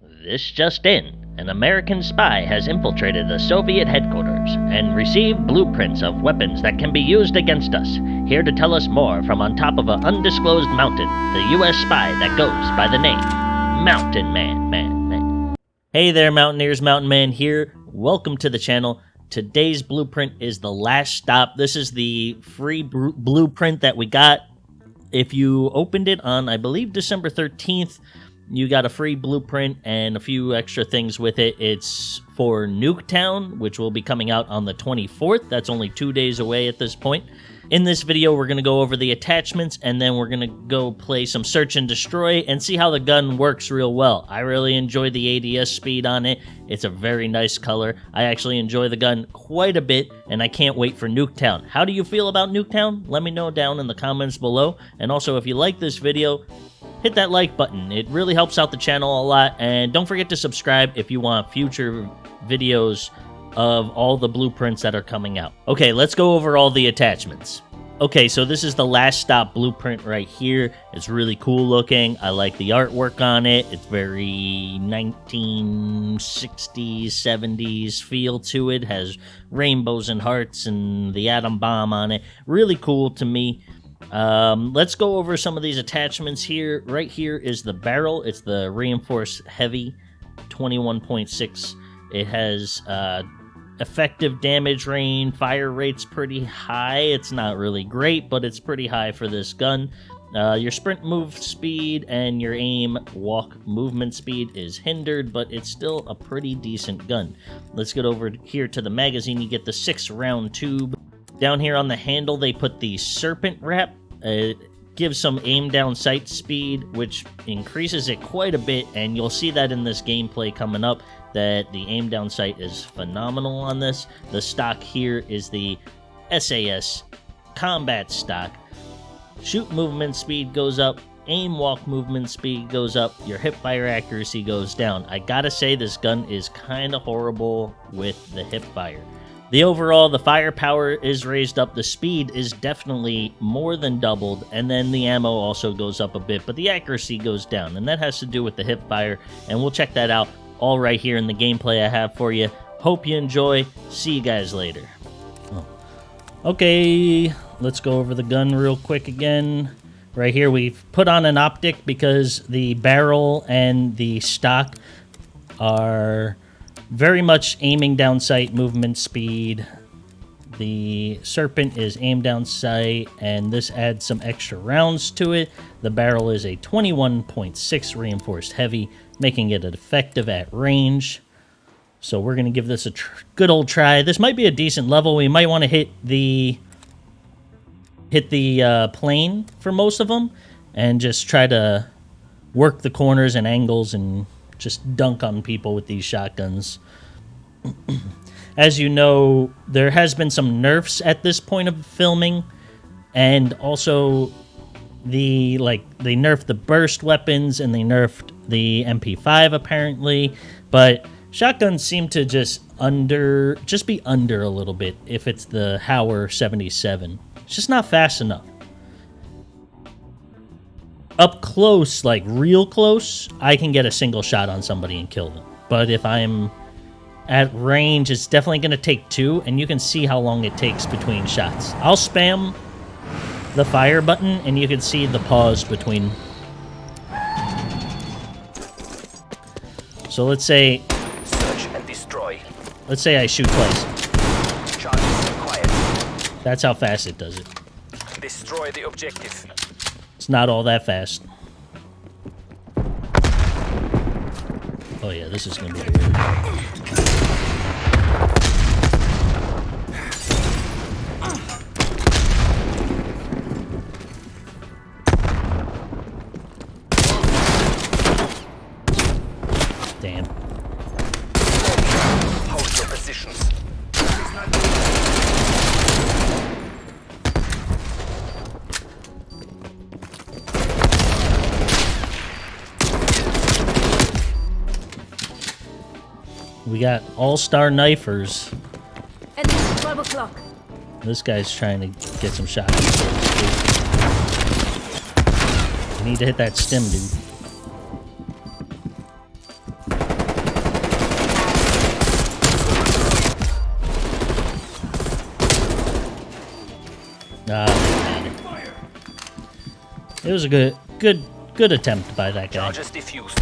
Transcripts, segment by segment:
This just in. An American spy has infiltrated the Soviet headquarters and received blueprints of weapons that can be used against us. Here to tell us more from on top of an undisclosed mountain, the U.S. spy that goes by the name Mountain Man, Man, Man. Hey there, Mountaineers, Mountain Man here. Welcome to the channel. Today's blueprint is the last stop. This is the free blueprint that we got. If you opened it on, I believe, December 13th, you got a free blueprint and a few extra things with it. It's for Nuketown, which will be coming out on the 24th. That's only two days away at this point. In this video, we're going to go over the attachments and then we're going to go play some search and destroy and see how the gun works real well. I really enjoy the ADS speed on it. It's a very nice color. I actually enjoy the gun quite a bit and I can't wait for Nuketown. How do you feel about Nuketown? Let me know down in the comments below. And also, if you like this video, hit that like button. It really helps out the channel a lot. And don't forget to subscribe if you want future videos of all the blueprints that are coming out. Okay, let's go over all the attachments. Okay, so this is the last stop blueprint right here. It's really cool looking. I like the artwork on it. It's very 1960s, 70s feel to it. Has rainbows and hearts and the atom bomb on it. Really cool to me. Um, let's go over some of these attachments here. Right here is the barrel. It's the reinforced heavy 21.6. It has uh, effective damage range. Fire rate's pretty high. It's not really great, but it's pretty high for this gun. Uh, your sprint move speed and your aim walk movement speed is hindered, but it's still a pretty decent gun. Let's get over here to the magazine. You get the six round tube. Down here on the handle, they put the serpent wrap. It gives some aim down sight speed, which increases it quite a bit, and you'll see that in this gameplay coming up, that the aim down sight is phenomenal on this. The stock here is the SAS combat stock. Shoot movement speed goes up, aim walk movement speed goes up, your hip fire accuracy goes down. I gotta say, this gun is kind of horrible with the hip fire. The overall, the firepower is raised up, the speed is definitely more than doubled, and then the ammo also goes up a bit, but the accuracy goes down, and that has to do with the hip fire, and we'll check that out all right here in the gameplay I have for you. Hope you enjoy. See you guys later. Oh. Okay, let's go over the gun real quick again. Right here, we've put on an optic because the barrel and the stock are very much aiming down sight, movement speed. The Serpent is aim down sight, and this adds some extra rounds to it. The barrel is a 21.6 reinforced heavy, making it effective at range. So we're going to give this a good old try. This might be a decent level. We might want to hit the hit the uh, plane for most of them and just try to work the corners and angles and just dunk on people with these shotguns. As you know, there has been some nerfs at this point of filming, and also the like they nerfed the burst weapons and they nerfed the MP5 apparently, but shotguns seem to just under just be under a little bit if it's the Hauer 77. It's just not fast enough up close, like real close, I can get a single shot on somebody and kill them. But if I'm at range, it's definitely going to take two, and you can see how long it takes between shots. I'll spam the fire button, and you can see the pause between. So let's say... Search and destroy. Let's say I shoot twice. That's how fast it does it. Destroy the objective. Not all that fast. Oh yeah, this is gonna be weird. we got all-star knifers. And this, 12 o'clock. this guy's trying to get some shots. I need to hit that stem, dude. Uh, it was a good, good, good attempt by that guy. Charges diffused.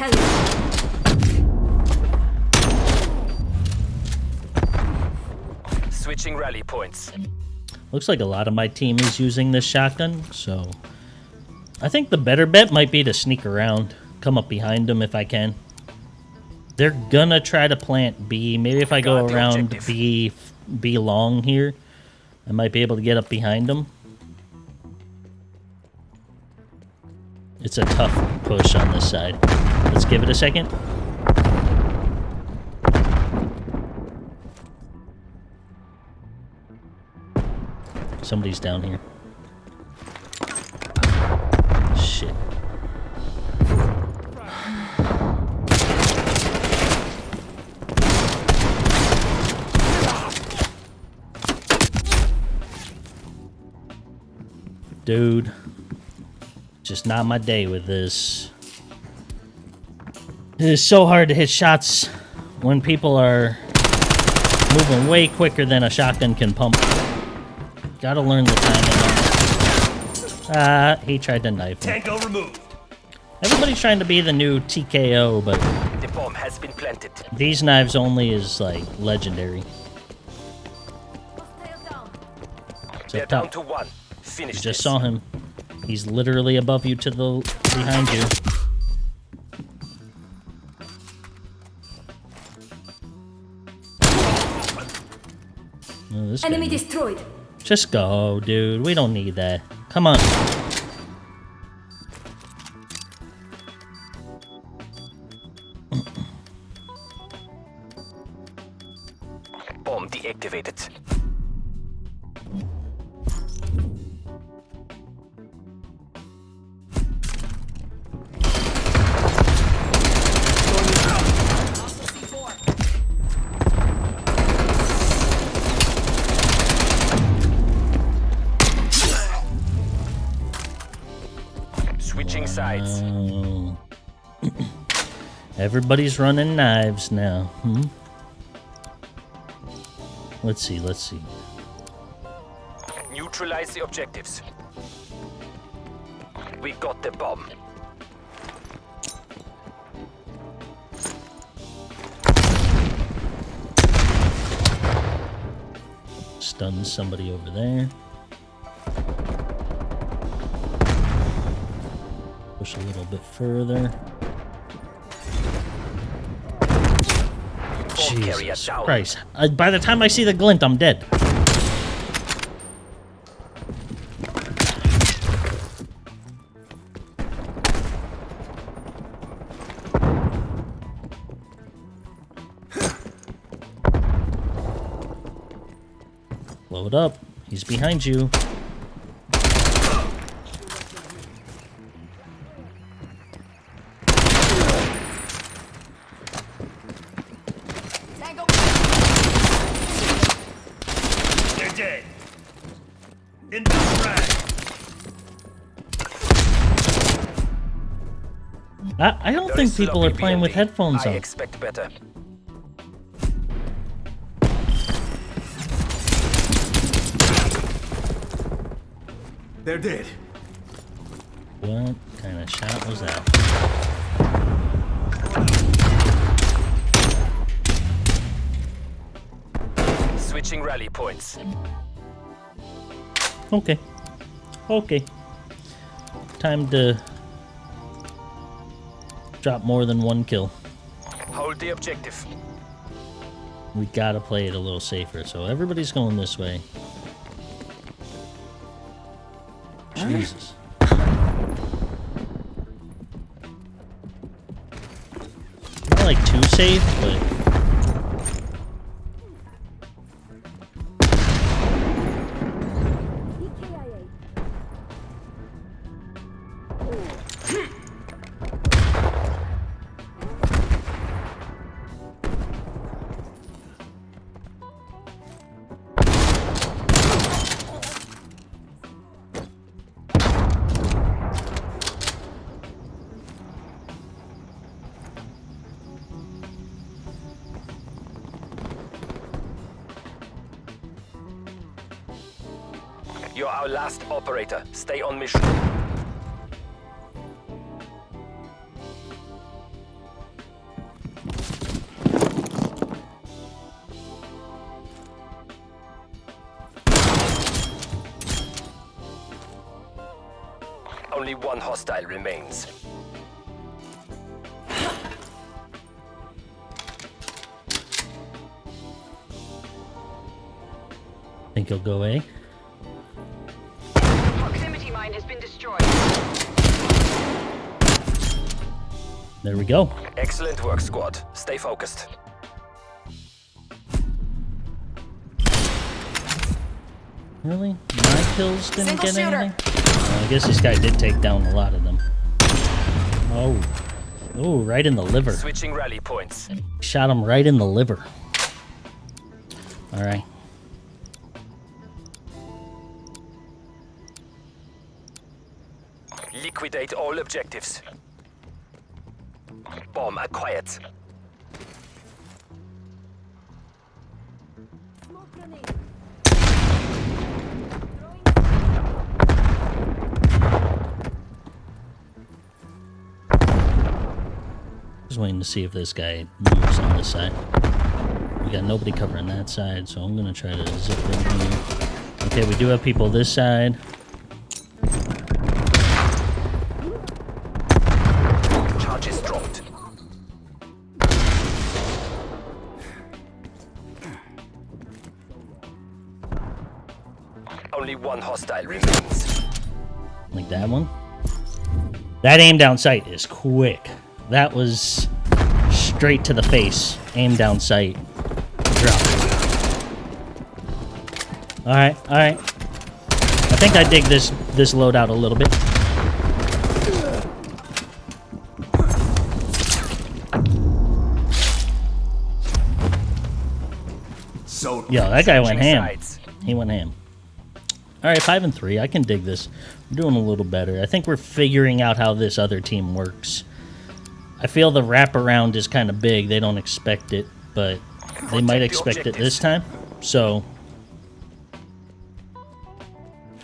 Hell yeah. Switching rally points. Looks like a lot of my team is using this shotgun, so I think the better bet might be to sneak around, come up behind them if I can. They're gonna try to plant B. Maybe if I go around objective. B, B long here, I might be able to get up behind them. It's a tough push on this side. Let's give it a second. Somebody's down here. Shit. Dude. Just not my day with this. It is so hard to hit shots when people are moving way quicker than a shotgun can pump. Gotta learn the timing. Ah, he tried to knife me. Tango removed. Everybody's trying to be the new TKO, but The bomb has been planted. these knives only is like legendary. Down. They're down to one. Finish You just this. saw him. He's literally above you to the behind you. This guy- Enemy destroyed. Just go, dude. We don't need that. Come on. Bomb deactivated. Everybody's running knives now. Hmm? Let's see, let's see. Neutralize the objectives. We got the bomb. Stun somebody over there. Push a little bit further. Jesus. Christ. Uh, by the time I see the glint, I'm dead. Load up. He's behind you. People are playing with building. headphones I on. expect better. They're dead. What kind of shot was that? Switching rally points. Okay. Okay. Time to drop more than one kill. Hold the objective. We gotta play it a little safer, so everybody's going this way. Jesus. Not like too safe, but You're our last operator. Stay on mission. Only one hostile remains. Think he'll go A. There we go. Excellent work, squad. Stay focused. Really? My kills didn't Single get shooter. anything? Well, I guess this guy did take down a lot of them. Oh. Oh, right in the liver. Switching rally points. Shot him right in the liver. Alright. Liquidate all objectives. Bomb uh, acquired. Just waiting to see if this guy moves on this side. We got nobody covering that side, so I'm gonna try to zip in here. Okay, we do have people this side. That one. That aim down sight is quick. That was straight to the face. Aim down sight. Drop. Alright, alright. I think I dig this this loadout a little bit. So Yo, that guy went ham. sides. He went ham. Alright, five and three. I can dig this. We're doing a little better. I think we're figuring out how this other team works. I feel the wraparound is kind of big. They don't expect it, but they might expect it this time. So,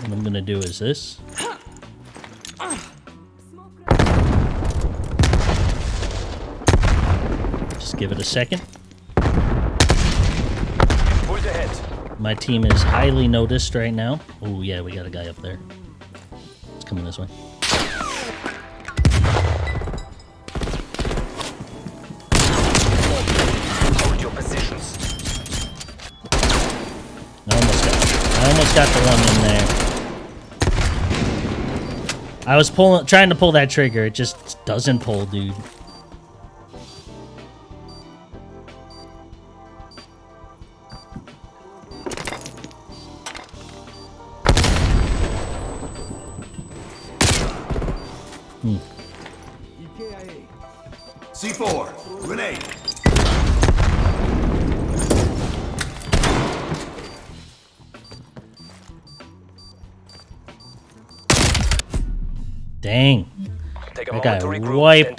what I'm gonna do is this. Just give it a second. Pulled ahead. My team is highly noticed right now. Oh yeah, we got a guy up there. It's coming this way. Hold your positions. I almost got. I almost got the one in there. I was pulling, trying to pull that trigger. It just doesn't pull, dude.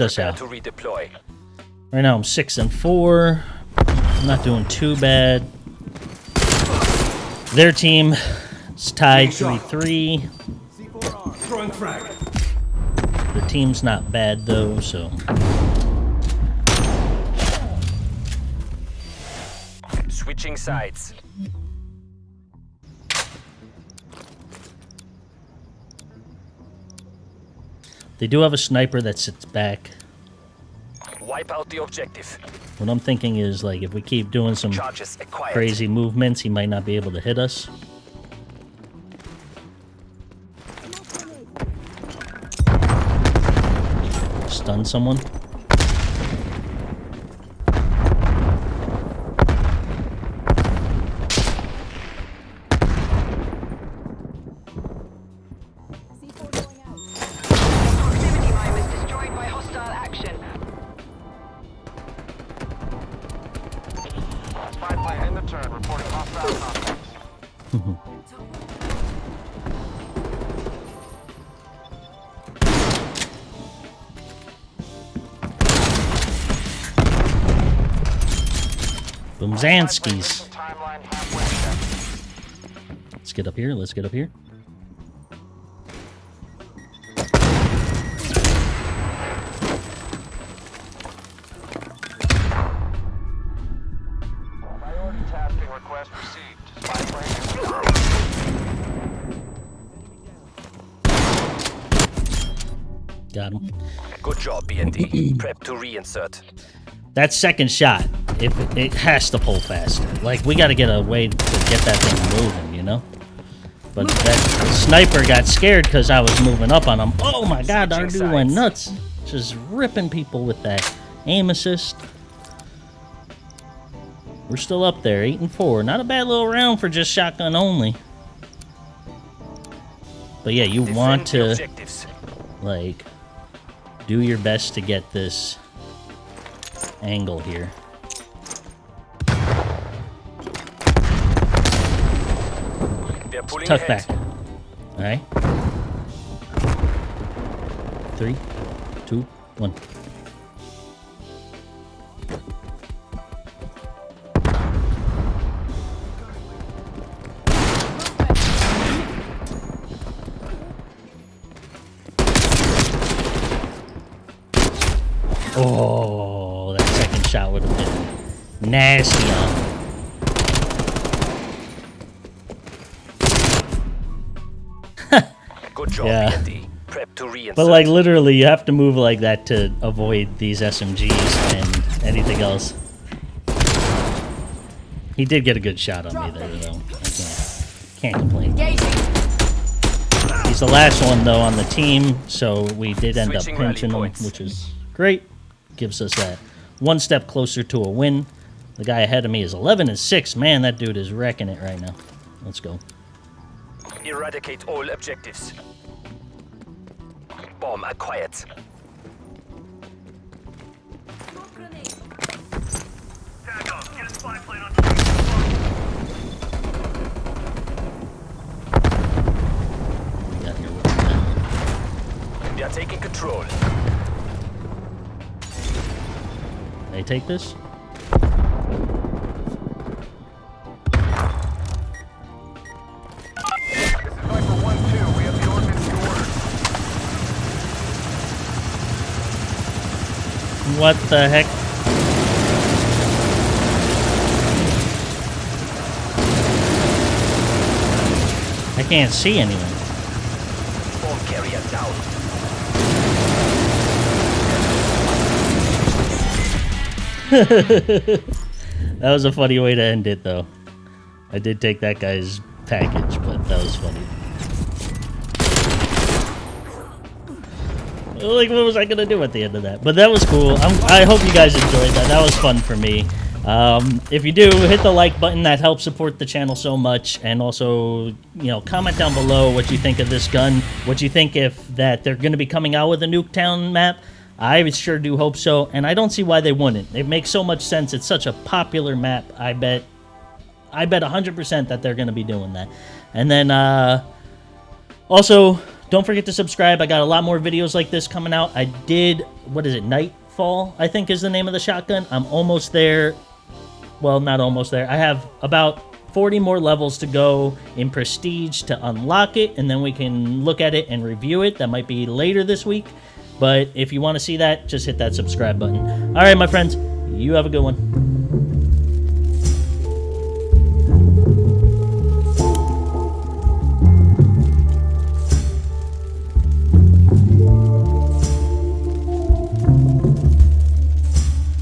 Us out. to redeploy. Right now I'm six and four. I'm not doing too bad. Their team is tied three three. C4R. Throwing frag. The team's not bad though, so Switching sides. They do have a sniper that sits back. Wipe out the objective. What I'm thinking is like if we keep doing some crazy movements, he might not be able to hit us. Stun someone. Boomzanskis. Let's get up here. Let's get up here. Got him. Good job, BND. Prep to reinsert. That second shot it, it has to pull faster. Like, we got to get a way to get that thing moving, you know? But that sniper got scared because I was moving up on him. Oh my god, our dude went nuts. Just ripping people with that aim assist. We're still up there, 8 and 4. Not a bad little round for just shotgun only. But yeah, you Defend want to, objectives. like, do your best to get this angle here. Pulling Tuck ahead. back. Alright. Three, two, one. Oh, that second shot would have been nasty But like literally, you have to move like that to avoid these SMGs and anything else. He did get a good shot on me there, though. I can't, can't complain. He's the last one though on the team, so we did end up Switching pinching him, which is great. Gives us that one step closer to a win. The guy ahead of me is 11 and 6. Man, that dude is wrecking it right now. Let's go. Eradicate all objectives. Bomb acquired. Smoke. We got here with that. We are taking control. They take this? This What the heck? I can't see anyone. Bomb carrier down. That was a funny way to end it, though. I did take that guy's package, but that was funny. Like, what was I gonna do at the end of that? But that was cool. I'm, I hope you guys enjoyed that. That was fun for me. Um, if you do, hit the like button. That helps support the channel so much. And also, you know, comment down below what you think of this gun. What you think if that they're going to be coming out with a Nuketown map. I sure do hope so, and I don't see why they wouldn't. It makes so much sense. It's such a popular map. I bet, I bet 100% that they're going to be doing that. And then, uh, also, don't forget to subscribe. I got a lot more videos like this coming out. I did, what is it, Nightfall, I think is the name of the shotgun. I'm almost there. Well, not almost there. I have about 40 more levels to go in Prestige to unlock it, and then we can look at it and review it. That might be later this week. But if you want to see that, just hit that subscribe button. All right, my friends, you have a good one.